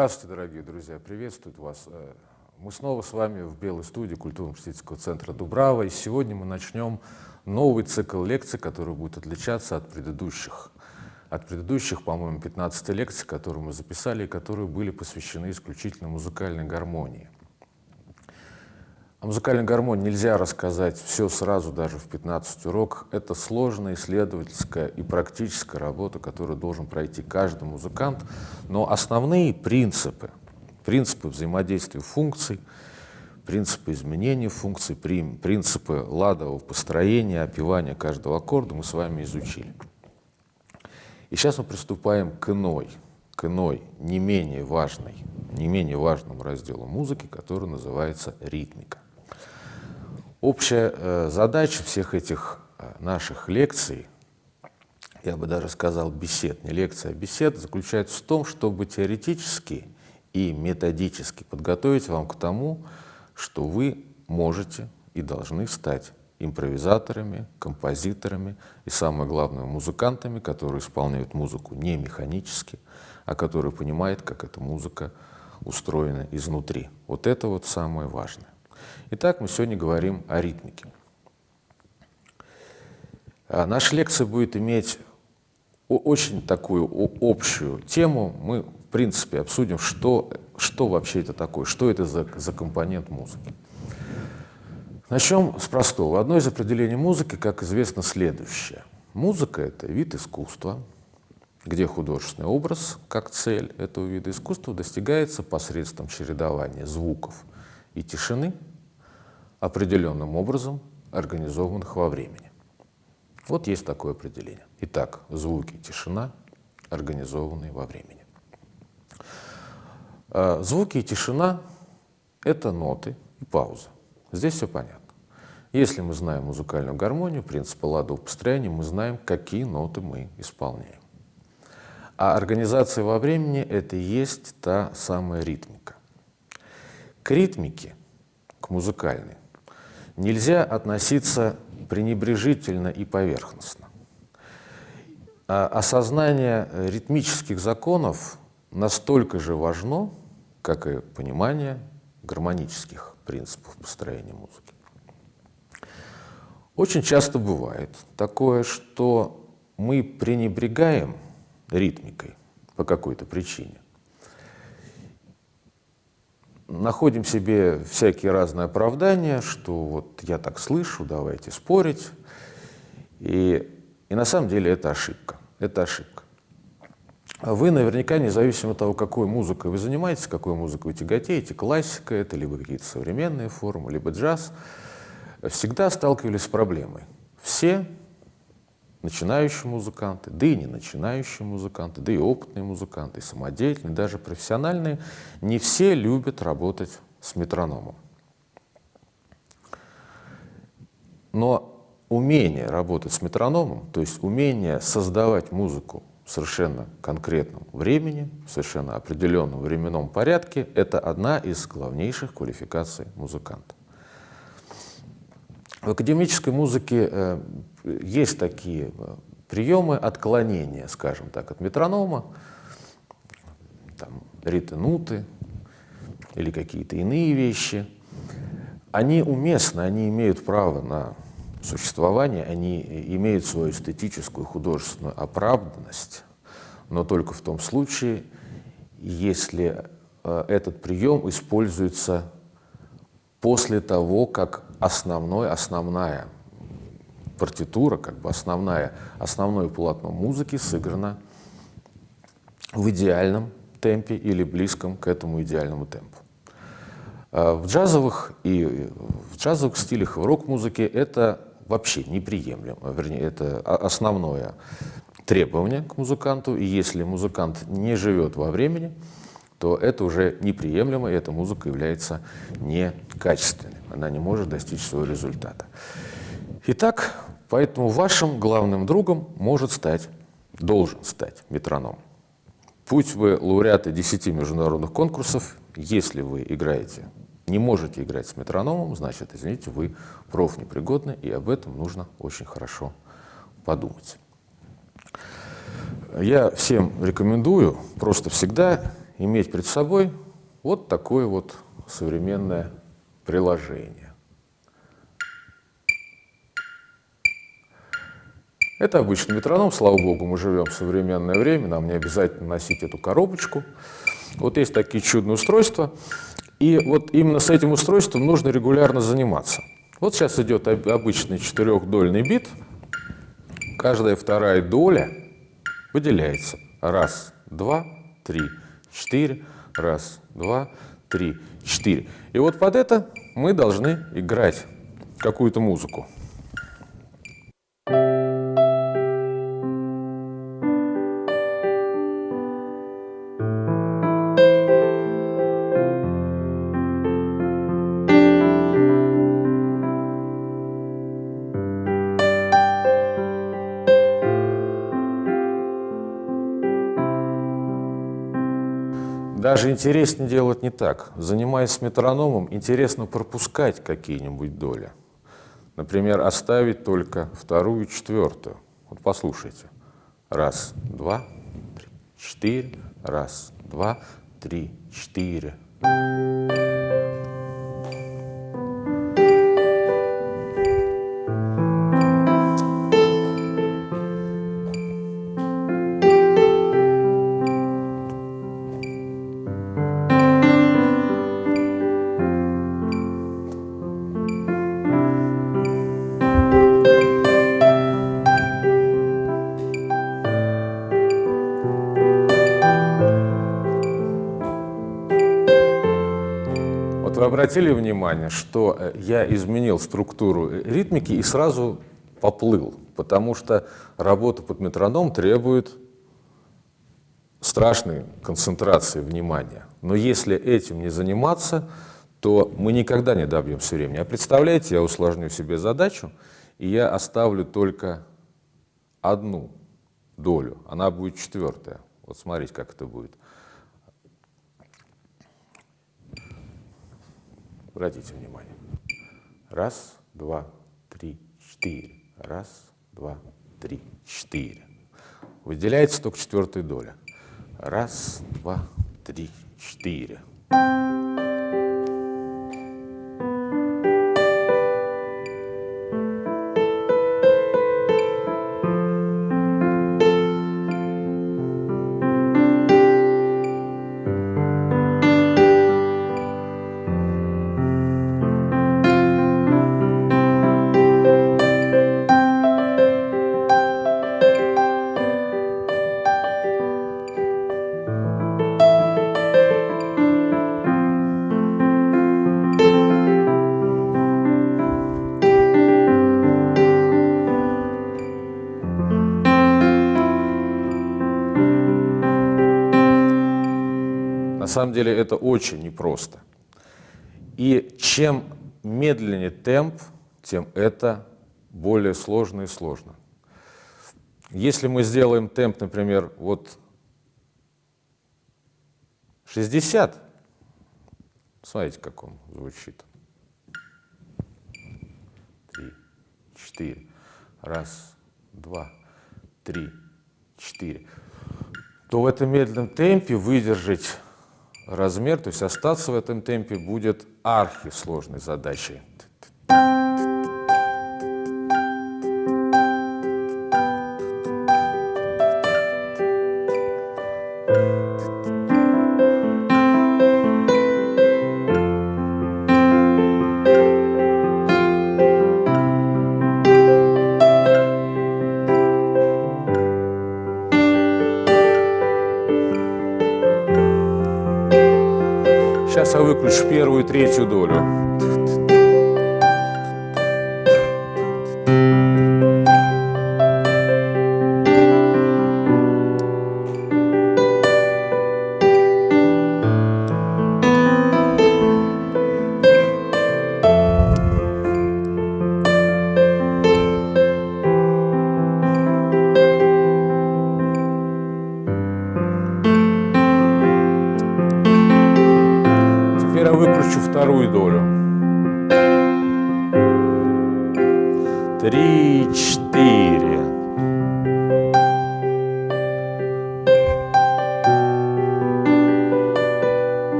Здравствуйте, дорогие друзья, приветствую вас. Э, мы снова с вами в Белой студии культурно-просветительского центра Дубрава, и сегодня мы начнем новый цикл лекций, который будет отличаться от предыдущих. От предыдущих, по-моему, 15 лекций, которые мы записали, и которые были посвящены исключительно музыкальной гармонии. О музыкальной гармонии нельзя рассказать все сразу, даже в 15 урок. Это сложная исследовательская и практическая работа, которую должен пройти каждый музыкант. Но основные принципы, принципы взаимодействия функций, принципы изменения функций, принципы ладового построения, опевания каждого аккорда мы с вами изучили. И сейчас мы приступаем к иной, к иной, не менее важной, не менее важному разделу музыки, который называется ритмика. Общая э, задача всех этих э, наших лекций, я бы даже сказал бесед, не лекция, а бесед, заключается в том, чтобы теоретически и методически подготовить вам к тому, что вы можете и должны стать импровизаторами, композиторами и, самое главное, музыкантами, которые исполняют музыку не механически, а которые понимают, как эта музыка устроена изнутри. Вот это вот самое важное. Итак, мы сегодня говорим о ритмике. А наша лекция будет иметь очень такую общую тему. Мы, в принципе, обсудим, что, что вообще это такое, что это за, за компонент музыки. Начнем с простого. Одно из определений музыки, как известно, следующее. Музыка — это вид искусства, где художественный образ, как цель этого вида искусства, достигается посредством чередования звуков и тишины — определенным образом организованных во времени. Вот есть такое определение. Итак, звуки, тишина, организованные во времени. А, звуки и тишина — это ноты и пауза. Здесь все понятно. Если мы знаем музыкальную гармонию, принципы ладового построения, мы знаем, какие ноты мы исполняем. А организация во времени — это и есть та самая ритмика. К ритмике, к музыкальной, нельзя относиться пренебрежительно и поверхностно. А осознание ритмических законов настолько же важно, как и понимание гармонических принципов построения музыки. Очень часто бывает такое, что мы пренебрегаем ритмикой по какой-то причине находим себе всякие разные оправдания, что вот я так слышу, давайте спорить. И, и на самом деле это ошибка. Это ошибка. Вы наверняка, независимо от того, какой музыкой вы занимаетесь, какой музыкой вы тяготеете, классика это, либо какие-то современные формы, либо джаз, всегда сталкивались с проблемой. Все начинающие музыканты, да и не начинающие музыканты, да и опытные музыканты, и самодеятельные, даже профессиональные, не все любят работать с метрономом. Но умение работать с метрономом, то есть умение создавать музыку в совершенно конкретном времени, в совершенно определенном временном порядке, это одна из главнейших квалификаций музыканта. В академической музыке э, есть такие э, приемы отклонения, скажем так, от метронома, там, ритенуты или какие-то иные вещи. Они уместны, они имеют право на существование, они имеют свою эстетическую художественную оправданность, но только в том случае, если э, этот прием используется после того, как основной, основная партитура, как бы основная, основное полотно музыки сыграно в идеальном темпе или близком к этому идеальному темпу. А в джазовых и в джазовых стилях в рок-музыке это вообще неприемлемо, вернее, это основное требование к музыканту, и если музыкант не живет во времени, то это уже неприемлемо, и эта музыка является некачественной. Она не может достичь своего результата. Итак, поэтому вашим главным другом может стать, должен стать метроном. Путь вы лауреаты 10 международных конкурсов, если вы играете, не можете играть с метрономом, значит, извините, вы профнепригодны, и об этом нужно очень хорошо подумать. Я всем рекомендую просто всегда иметь перед собой вот такое вот современное приложение. Это обычный метроном, слава богу, мы живем в современное время, нам не обязательно носить эту коробочку. Вот есть такие чудные устройства, и вот именно с этим устройством нужно регулярно заниматься. Вот сейчас идет обычный четырехдольный бит, каждая вторая доля выделяется. Раз, два, три, четыре, раз, два, три, четыре. И вот под это мы должны играть какую-то музыку. Даже интереснее делать не так. Занимаясь метрономом, интересно пропускать какие-нибудь доли. Например, оставить только вторую и четвертую. Вот послушайте. Раз, два, три, четыре. Раз, два, три, четыре. Обратили внимание, что э, я изменил структуру э, ритмики и сразу поплыл, потому что работа под метроном требует страшной концентрации внимания. Но если этим не заниматься, то мы никогда не добьемся времени. А представляете, я усложню себе задачу, и я оставлю только одну долю, она будет четвертая. Вот смотрите, как это будет. Обратите внимание. Раз, два, три, четыре. Раз, два, три, четыре. Выделяется только четвертая доля. Раз, два, три, четыре. Самом деле это очень непросто. И чем медленнее темп, тем это более сложно и сложно. Если мы сделаем темп, например, вот 60, смотрите, как он звучит. Три, четыре, раз, два, три, четыре. То в этом медленном темпе выдержать размер, то есть остаться в этом темпе будет архисложной задачей. И третью долю. Четыре.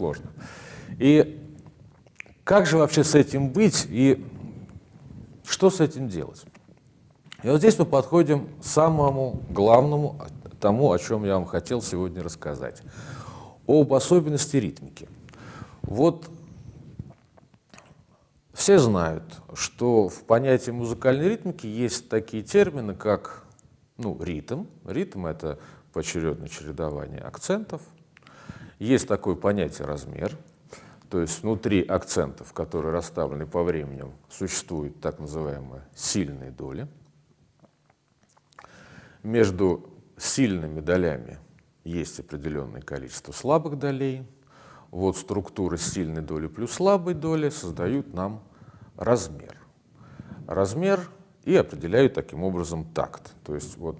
Архисложно. И как же вообще с этим быть и что с этим делать? И вот здесь мы подходим к самому главному, тому, о чем я вам хотел сегодня рассказать. Об особенности ритмики. Вот все знают, что в понятии музыкальной ритмики есть такие термины, как ну, ритм. Ритм — это поочередное чередование акцентов. Есть такое понятие размер, то есть внутри акцентов, которые расставлены по времени, существуют так называемые сильные доли. Между сильными долями есть определенное количество слабых долей. Вот структура сильной доли плюс слабой доли создают нам размер. Размер и определяют таким образом такт. То есть вот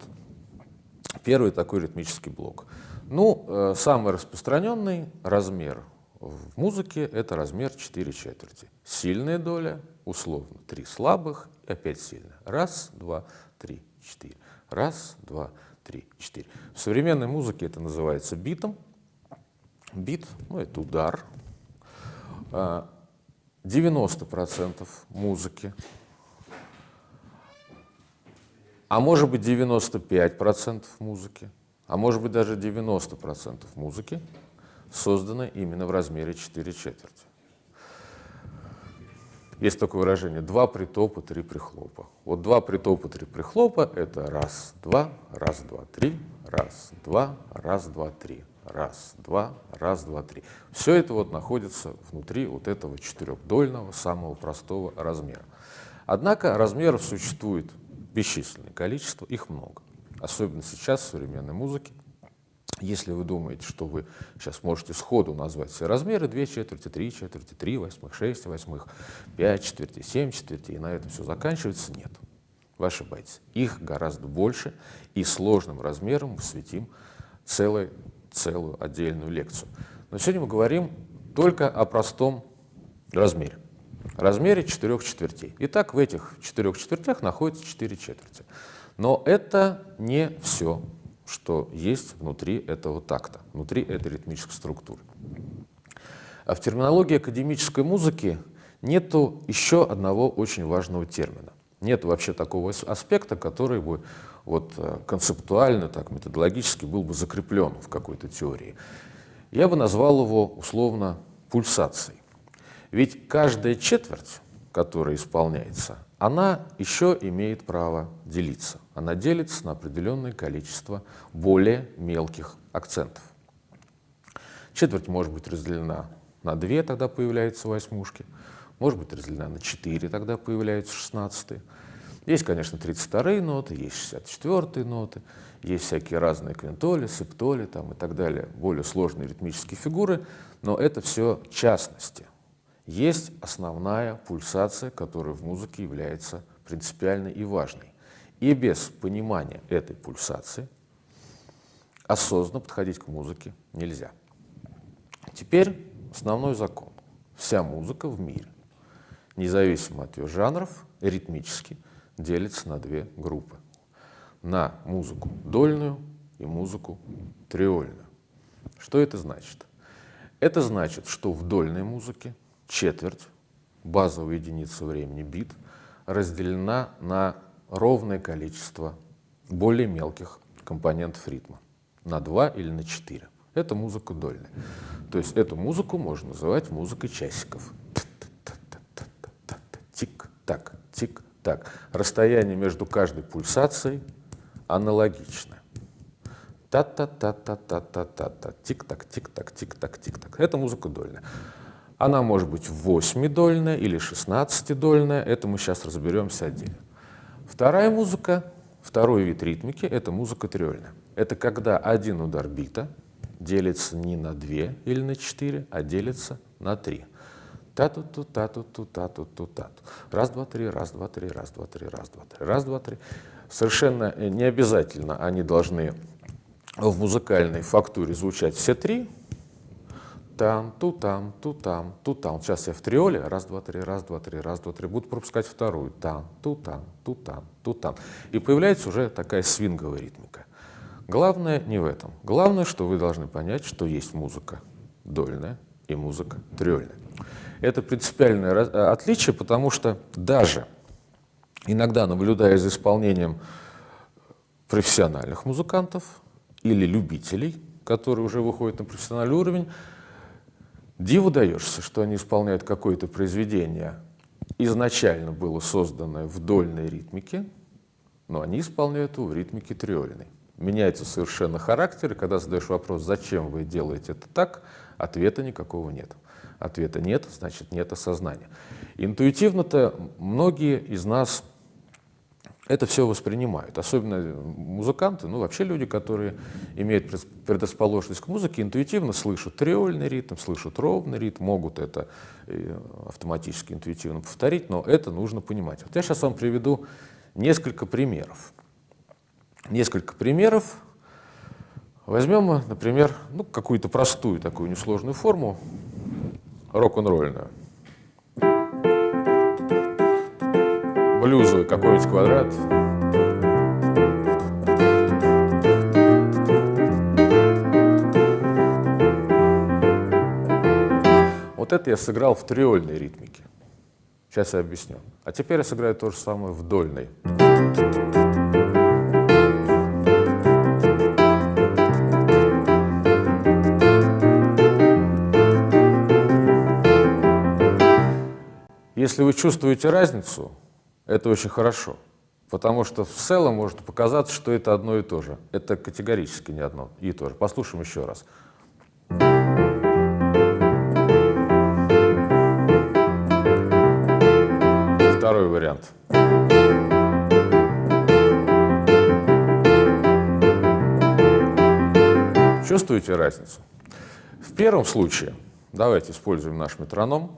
первый такой ритмический блок. Ну, э, самый распространенный размер в музыке — это размер 4 четверти. Сильная доля, условно, 3 слабых и опять сильная. Раз, два, три, четыре. Раз, два, три, четыре. В современной музыке это называется битом. Бит, ну, это удар. 90% а, музыки, а может быть 95% музыки, а может быть даже 90% музыки созданы именно в размере 4 четверти. Есть такое выражение «два притопа, три прихлопа». Вот два притопа, три прихлопа — это раз, два, раз, два, три, раз, два, раз, два, три, раз, два, раз, два, три. Все это вот находится внутри вот этого четырехдольного, самого простого размера. Однако размеров существует бесчисленное количество, их много. Особенно сейчас в современной музыке если вы думаете, что вы сейчас можете сходу назвать все размеры, 2 четверти, 3 четверти, 3 восьмых, 6 восьмых, 5 четвертей, 7 четвертей, и на этом все заканчивается, нет. Вы ошибаетесь. Их гораздо больше, и сложным размером мы светим целую, отдельную лекцию. Но сегодня мы говорим только о простом размере. Размере четырех четвертей. Итак, в этих четырех четвертях находится 4 четверти. Но это не все что есть внутри этого такта, внутри этой ритмической структуры. А в терминологии академической музыки нету еще одного очень важного термина. Нет вообще такого аспекта, который бы вот э, концептуально, так, методологически был бы закреплен в какой-то теории. Я бы назвал его условно пульсацией. Ведь каждая четверть, которая исполняется, она еще имеет право делиться. Она делится на определенное количество более мелких акцентов. Четверть может быть разделена на две, тогда появляются восьмушки. Может быть разделена на четыре, тогда появляются шестнадцатые. Есть, конечно, 32-е ноты, есть 64-е ноты, есть всякие разные квинтоли, септоли там, и так далее, более сложные ритмические фигуры, но это все частности есть основная пульсация, которая в музыке является принципиальной и важной. И без понимания этой пульсации осознанно подходить к музыке нельзя. Теперь основной закон. Вся музыка в мире, независимо от ее жанров, ритмически делится на две группы. На музыку дольную и музыку триольную. Что это значит? Это значит, что в дольной музыке четверть, базовая единица времени бит, разделена на ровное количество более мелких компонентов ритма, на 2 или на 4. Это музыка дольная. То есть эту музыку можно называть музыкой часиков. Тик-так, тик-так. Расстояние между каждой пульсацией аналогичное. Та-та-та-та-та-та-та-та. Тик-так, тик-так, тик-так, тик-так. Это музыка дольная. Она может быть восьмидольная или шестнадцатидольная, это мы сейчас разберемся отдельно. Вторая музыка, второй вид ритмики — это музыка триольная. Это когда один удар бита делится не на две или на четыре, а делится на три. Та-ту-ту, та-ту-ту, та-ту-ту, та-ту. Раз, два, три, раз, два, три, раз, два, три, раз, два, три, раз, два, три. Совершенно не обязательно они должны в музыкальной фактуре звучать все три, там, ту там, ту там, ту там. Сейчас я в триоле, раз, два, три, раз, два, три, раз, два, три. Буду пропускать вторую. Там, ту там, ту там, ту там. И появляется уже такая свинговая ритмика. Главное не в этом. Главное, что вы должны понять, что есть музыка дольная и музыка триольная. Это принципиальное э, отличие, потому что даже иногда, наблюдая за исполнением профессиональных музыкантов или любителей, которые уже выходят на профессиональный уровень, диву даешься, что они исполняют какое-то произведение, изначально было созданное в дольной ритмике, но они исполняют его в ритмике триольной. Меняется совершенно характер, и когда задаешь вопрос, зачем вы делаете это так, ответа никакого нет. Ответа нет, значит нет осознания. Интуитивно-то многие из нас это все воспринимают. Особенно музыканты, ну вообще люди, которые имеют предрасположенность к музыке, интуитивно слышат триольный ритм, слышат ровный ритм, могут это э, автоматически, интуитивно повторить, но это нужно понимать. Вот я сейчас вам приведу несколько примеров. Несколько примеров. Возьмем, например, ну, какую-то простую такую несложную форму, рок-н-ролльную. Блюзовый какой-нибудь квадрат. Вот это я сыграл в триольной ритмике. Сейчас я объясню. А теперь я сыграю то же самое в дольной. Если вы чувствуете разницу, это очень хорошо, потому что в целом может показаться, что это одно и то же. Это категорически не одно и то же. Послушаем еще раз. Второй вариант. Чувствуете разницу? В первом случае, давайте используем наш метроном,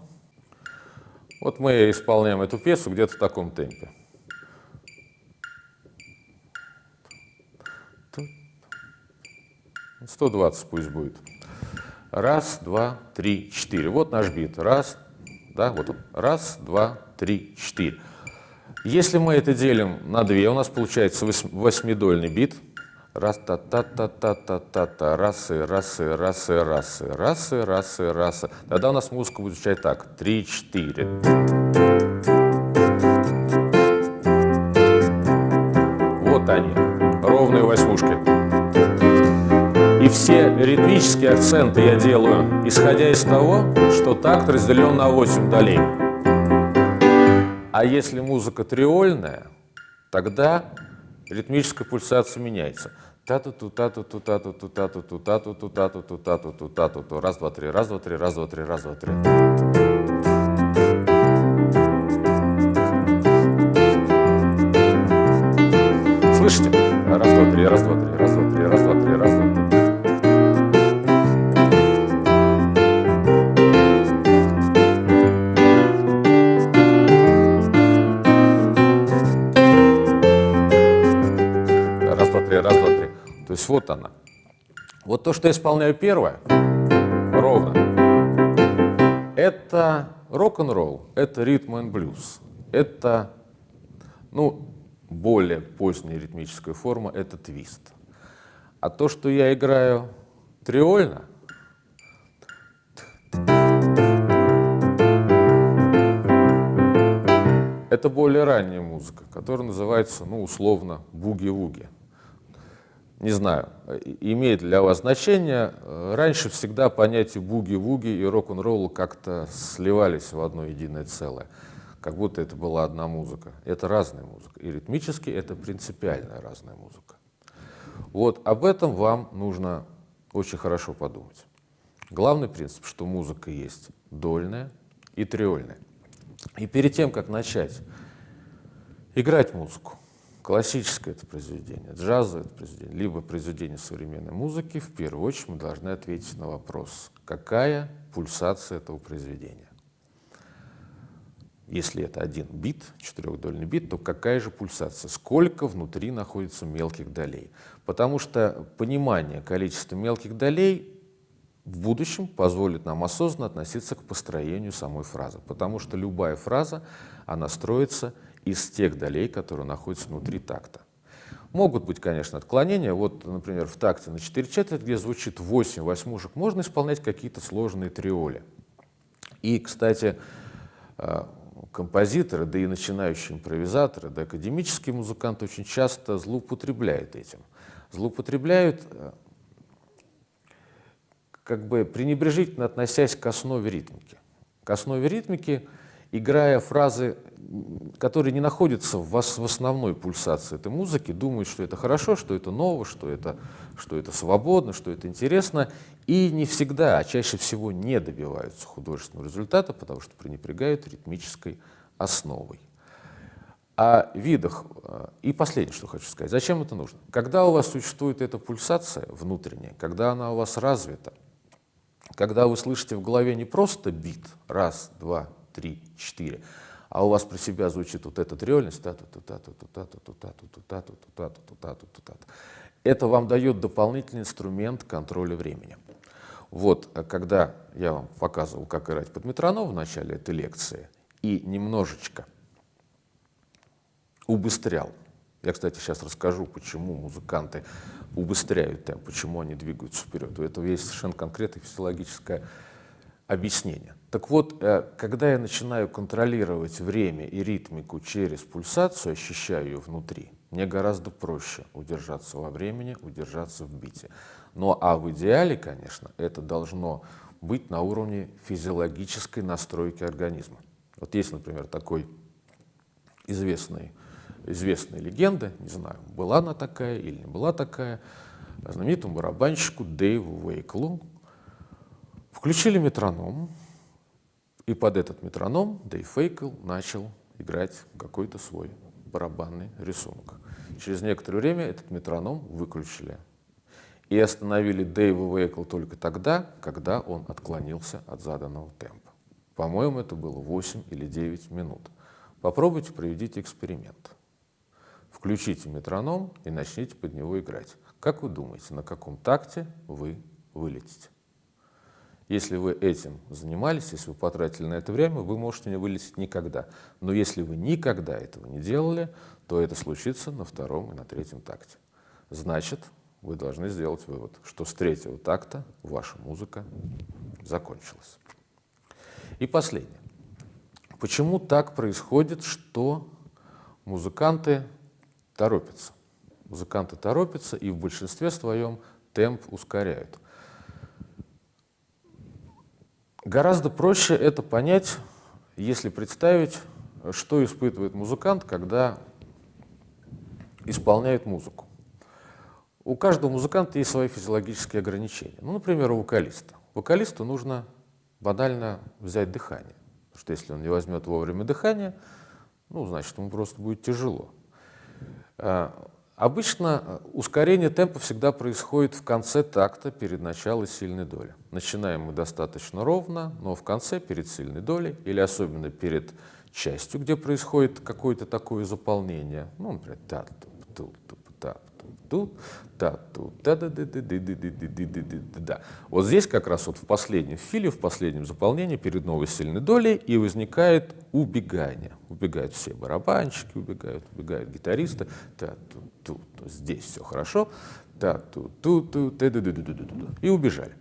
вот мы исполняем эту пьесу где-то в таком темпе. Сто двадцать пусть будет. Раз, два, три, четыре. Вот наш бит. Раз, да, вот он. Раз, два, три, четыре. Если мы это делим на две, у нас получается восьмидольный бит. Раз, та, та, та, та, та, та, та, раз, и, раз, и, раз, и, раз. Тогда у нас музыка будет звучать так. Три, четыре. Вот они, ровные восьмушки. И все ритмические акценты я делаю, исходя из того, что такт разделен на 8 долей. А если музыка триольная, тогда ритмическая пульсация меняется. Та-ту-ту, та-ту-ту, та-ту-ту, та-ту-ту, та-ту-ту, та-ту-ту, та-ту-ту, та-ту-ту. Раз, два, три, раз, два, три, раз, два, три, раз, два, три. Слышите? Раз, два, три, раз, два, три, раз, два, То есть вот она. Вот то, что я исполняю первое, ровно, это рок-н-ролл, это ритм и блюз, это, ну, более поздняя ритмическая форма, это твист. А то, что я играю триольно, это более ранняя музыка, которая называется, ну, условно, буги-вуги не знаю, имеет для вас значение. Раньше всегда понятия буги-вуги и рок-н-ролл как-то сливались в одно единое целое, как будто это была одна музыка. Это разная музыка. И ритмически это принципиальная разная музыка. Вот об этом вам нужно очень хорошо подумать. Главный принцип, что музыка есть дольная и триольная. И перед тем, как начать играть музыку, Классическое это произведение, джазовое это произведение, либо произведение современной музыки, в первую очередь мы должны ответить на вопрос, какая пульсация этого произведения. Если это один бит, четырехдольный бит, то какая же пульсация? Сколько внутри находится мелких долей? Потому что понимание количества мелких долей в будущем позволит нам осознанно относиться к построению самой фразы. Потому что любая фраза, она строится из тех долей, которые находятся внутри такта. Могут быть, конечно, отклонения. Вот, например, в такте на 4 четверти, где звучит 8 восьмушек, можно исполнять какие-то сложные триоли. И, кстати, э, композиторы, да и начинающие импровизаторы, да академические музыканты очень часто злоупотребляют этим. Злоупотребляют, э, как бы пренебрежительно относясь к основе ритмики. К основе ритмики, играя фразы, которые не находятся в, в основной пульсации этой музыки, думают, что это хорошо, что это ново, что это, что это свободно, что это интересно, и не всегда, а чаще всего не добиваются художественного результата, потому что пренебрегают ритмической основой. О видах. Э, и последнее, что хочу сказать. Зачем это нужно? Когда у вас существует эта пульсация внутренняя, когда она у вас развита, когда вы слышите в голове не просто бит, раз, два, три, четыре, а у вас про себя звучит вот эта реальность, это вам дает дополнительный инструмент контроля времени. Вот, когда я вам показывал, как играть под метроном в начале этой лекции, и немножечко убыстрял, я, кстати, сейчас расскажу, почему музыканты убыстряют темп, почему они двигаются вперед. У этого есть совершенно конкретное физиологическое объяснение. Так вот, э, когда я начинаю контролировать время и ритмику через пульсацию, ощущаю ее внутри, мне гораздо проще удержаться во времени, удержаться в бите. Но а в идеале, конечно, это должно быть на уровне физиологической настройки организма. Вот есть, например, такой известный, известная легенда, не знаю, была она такая или не была такая, знаменитому барабанщику Дэйву Уэйклу включили метроном, и под этот метроном Дэйв Уэйкл начал играть какой-то свой барабанный рисунок. Через некоторое время этот метроном выключили и остановили Дэйва Уэйкл только тогда, когда он отклонился от заданного темпа. По-моему, это было 8 или 9 минут. Попробуйте, проведите эксперимент. Включите метроном и начните под него играть. Как вы думаете, на каком такте вы вылетите? Если вы этим занимались, если вы потратили на это время, вы можете не вылететь никогда. Но если вы никогда этого не делали, то это случится на втором и на третьем такте. Значит, вы должны сделать вывод, что с третьего такта ваша музыка закончилась. И последнее. Почему так происходит, что музыканты торопятся? Музыканты торопятся и в большинстве своем темп ускоряют. Гораздо проще это понять, если представить, что испытывает музыкант, когда исполняет музыку. У каждого музыканта есть свои физиологические ограничения. Ну, например, у вокалиста. Вокалисту нужно банально взять дыхание. Потому что если он не возьмет вовремя дыхание, ну, значит, ему просто будет тяжело. Обычно ускорение темпа всегда происходит в конце такта перед началом сильной доли. Начинаем мы достаточно ровно, но в конце, перед сильной долей, или особенно перед частью, где происходит какое-то такое заполнение, ну, например, та -ту -ту -ту -та тут, тут, да, да, да, да, да, да, да, да, да, да, да. Вот здесь как раз вот в последнем филе, в последнем заполнении перед новой сильной долей и возникает убегание. Убегают все барабанщики, убегают, убегают гитаристы. Да, тут, тут, здесь все хорошо. Да, тут, тут, тут, да, да, да, да, да, да, да. И убежали.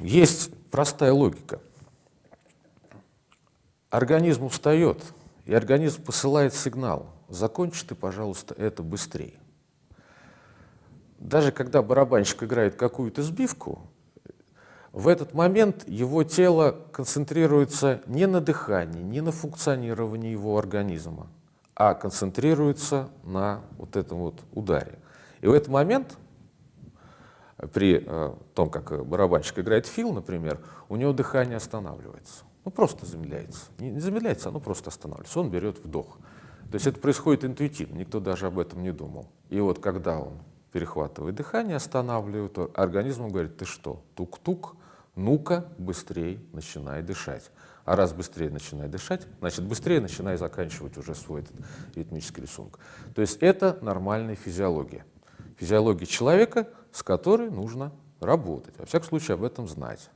Есть простая логика. Организм устает, и организм посылает сигнал – закончи ты, пожалуйста, это быстрее. Даже когда барабанщик играет какую-то сбивку, в этот момент его тело концентрируется не на дыхании, не на функционировании его организма, а концентрируется на вот этом вот ударе. И в этот момент, при э, том, как барабанщик играет фил, например, у него дыхание останавливается. Ну, просто замедляется. Не замедляется, оно просто останавливается. Он берет вдох. То есть это происходит интуитивно, никто даже об этом не думал. И вот когда он перехватывает дыхание, останавливает, организм говорит, ты что, тук-тук, ну-ка быстрее начинай дышать. А раз быстрее начинай дышать, значит быстрее начинай заканчивать уже свой этот ритмический рисунок. То есть это нормальная физиология. Физиология человека, с которой нужно работать. Во всяком случае об этом знать.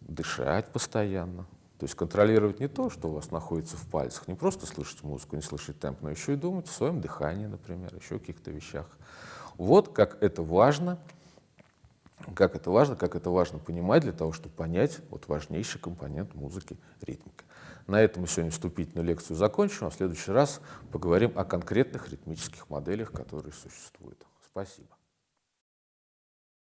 Дышать постоянно, То есть контролировать не то, что у вас находится в пальцах, не просто слышать музыку, не слышать темп, но еще и думать о своем дыхании, например, еще о каких-то вещах. Вот как это важно, как это важно, как это важно понимать для того, чтобы понять вот важнейший компонент музыки — ритмика. На этом мы сегодня вступительную лекцию закончим, а в следующий раз поговорим о конкретных ритмических моделях, которые существуют. Спасибо.